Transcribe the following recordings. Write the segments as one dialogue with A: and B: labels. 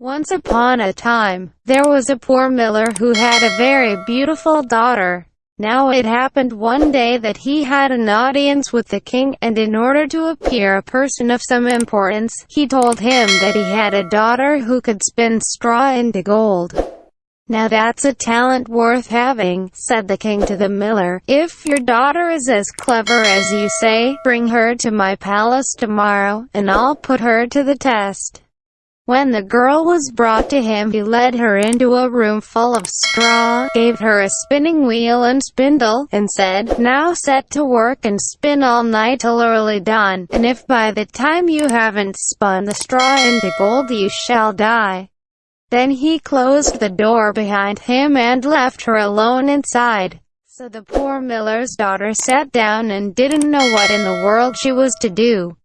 A: Once upon a time, there was a poor miller who had a very beautiful daughter. Now it happened one day that he had an audience with the king, and in order to appear a person of some importance, he told him that he had a daughter who could spin straw into gold. Now that's a talent worth having, said the king to the miller. If your daughter is as clever as you say, bring her to my palace tomorrow, and I'll put her to the test. When the girl was brought to him he led her into a room full of straw, gave her a spinning wheel and spindle, and said, Now set to work and spin all night till early dawn, and if by the time you haven't spun the straw into gold you shall die. Then he closed the door behind him and left her alone inside. So the poor miller's daughter sat down and didn't know what in the world she was to do.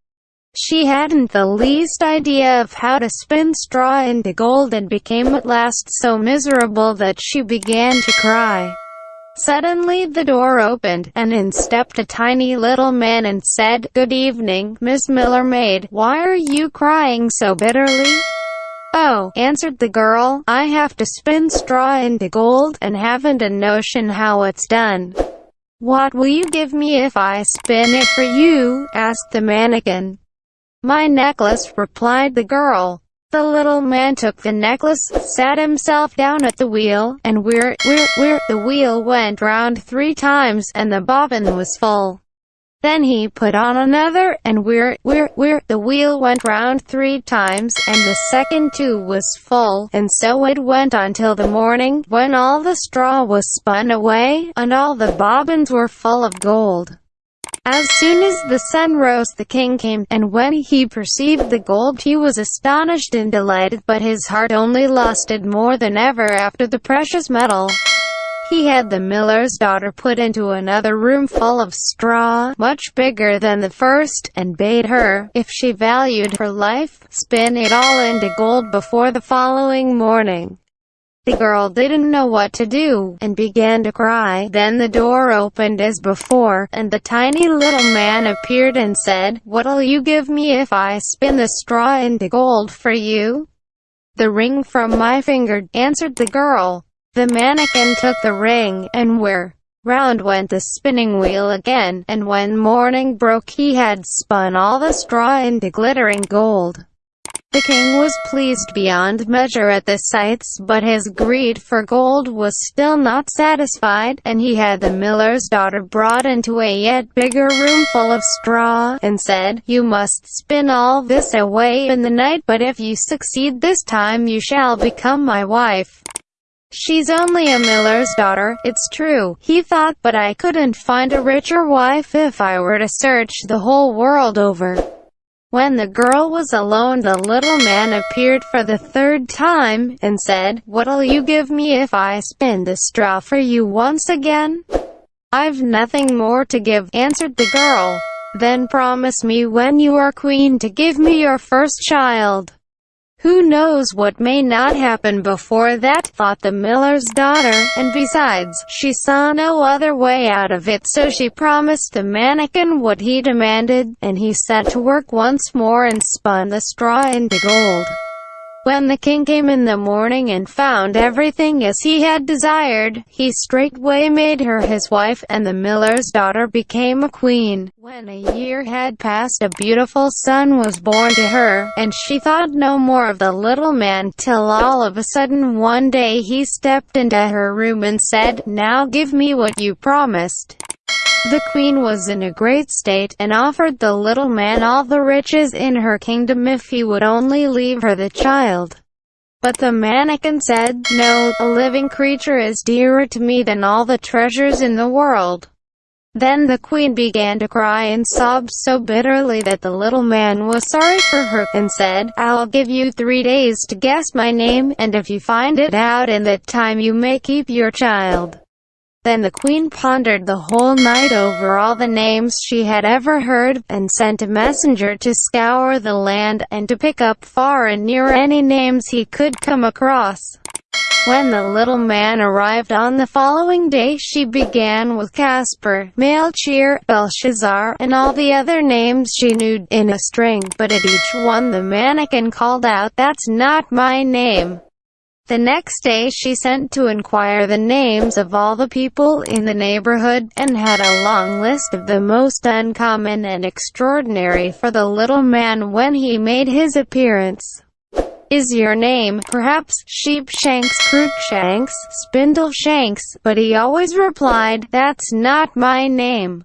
A: She hadn't the least idea of how to spin straw into gold and became at last so miserable that she began to cry. Suddenly the door opened, and in stepped a tiny little man and said, Good evening, Miss Miller Maid, why are you crying so bitterly? Oh, answered the girl, I have to spin straw into gold, and haven't a notion how it's done. What will you give me if I spin it for you? asked the manikin. My necklace, replied the girl. The little man took the necklace, sat himself down at the wheel, and whir, whir, whir, the wheel went round three times, and the bobbin was full. Then he put on another, and whir, whir, whir, the wheel went round three times, and the second too was full, and so it went on till the morning, when all the straw was spun away, and all the bobbins were full of gold. As soon as the sun rose the king came, and when he perceived the gold he was astonished and delighted, but his heart only lusted more than ever after the precious metal. He had the miller's daughter put into another room full of straw, much bigger than the first, and bade her, if she valued her life, spin it all into gold before the following morning. The girl didn't know what to do, and began to cry. Then the door opened as before, and the tiny little man appeared and said, What'll you give me if I spin the straw into gold for you? The ring from my finger, answered the girl. The manikin took the ring, and where? Round went the spinning wheel again, and when morning broke he had spun all the straw into glittering gold. The king was pleased beyond measure at the sights, but his greed for gold was still not satisfied, and he had the miller's daughter brought into a yet bigger room full of straw, and said, You must spin all this away in the night, but if you succeed this time you shall become my wife. She's only a miller's daughter, it's true, he thought, but I couldn't find a richer wife if I were to search the whole world over. When the girl was alone the little man appeared for the third time, and said, What'll you give me if I spin the straw for you once again? I've nothing more to give, answered the girl. Then promise me when you are queen to give me your first child. Who knows what may not happen before that, thought the miller's daughter, and besides, she saw no other way out of it so she promised the manikin what he demanded, and he set to work once more and spun the straw into gold. When the king came in the morning and found everything as he had desired, he straightway made her his wife, and the miller's daughter became a queen. When a year had passed a beautiful son was born to her, and she thought no more of the little man, till all of a sudden one day he stepped into her room and said, Now give me what you promised. The queen was in a great state, and offered the little man all the riches in her kingdom if he would only leave her the child. But the manikin said, No, a living creature is dearer to me than all the treasures in the world. Then the queen began to cry and sob so bitterly that the little man was sorry for her, and said, I'll give you three days to guess my name, and if you find it out in that time you may keep your child. Then the queen pondered the whole night over all the names she had ever heard, and sent a messenger to scour the land, and to pick up far and near any names he could come across. When the little man arrived on the following day she began with Casper, Melchior, Belshazzar, and all the other names she knew, in a string, but at each one the manikin called out, That's not my name. The next day she sent to inquire the names of all the people in the neighborhood, and had a long list of the most uncommon and extraordinary for the little man when he made his appearance. Is your name, perhaps, Sheepshanks, Cruikshanks, Spindleshanks? But he always replied, That's not my name.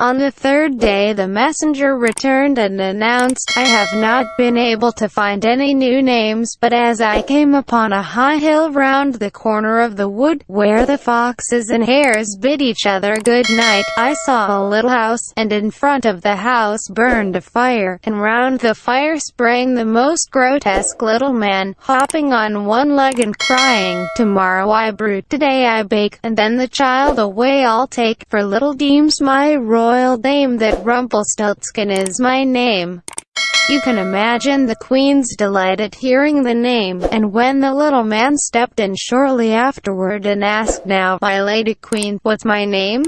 A: On the third day the messenger returned and announced, I have not been able to find any new names, but as I came upon a high hill round the corner of the wood, where the foxes and hares bid each other good night, I saw a little house, and in front of the house burned a fire, and round the fire sprang the most grotesque little man, hopping on one leg and crying, Tomorrow I brew, today I bake, and then the child away I'll take, for little deems my royal royal dame that Rumpelstiltskin is my name. You can imagine the queen's delight at hearing the name, and when the little man stepped in shortly afterward and asked now, my lady queen, what's my name?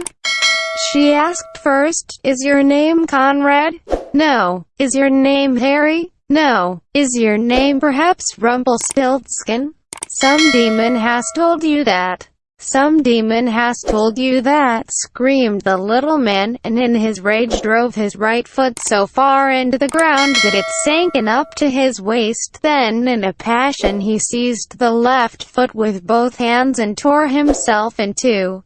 A: She asked first, is your name Conrad? No. Is your name Harry? No. Is your name perhaps Rumpelstiltskin? Some demon has told you that. Some demon has told you that, screamed the little man, and in his rage drove his right foot so far into the ground that it sank in up to his waist. Then, in a passion he seized the left foot with both hands and tore himself in two.